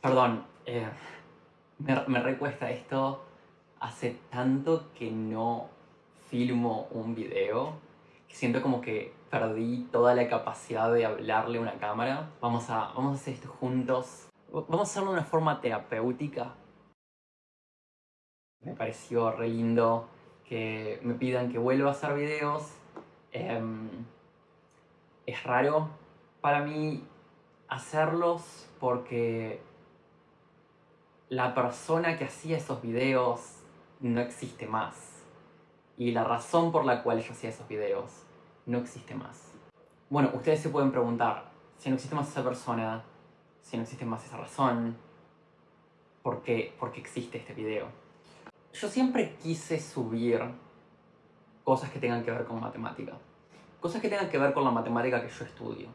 Perdón, eh, me, recuesta esto. Hace tanto que no filmo un video que siento como que perdí toda la capacidad de hablarle a una cámara. Vamos a, vamos a hacer esto juntos. Vamos a hacerlo de una forma terapéutica. Me pareció re lindo que me pidan que vuelva a hacer videos. Em, es raro para mí hacerlos porque la persona que hacía esos videos no existe más. Y la razón por la cual yo hacía esos videos no existe más. Bueno, ustedes se pueden preguntar, si no existe más esa persona, si no existe más esa razón, ¿por qué, por existe este video? Yo siempre quise subir cosas que tengan que ver con matemática. Cosas que tengan que ver con la matemática que yo estudio.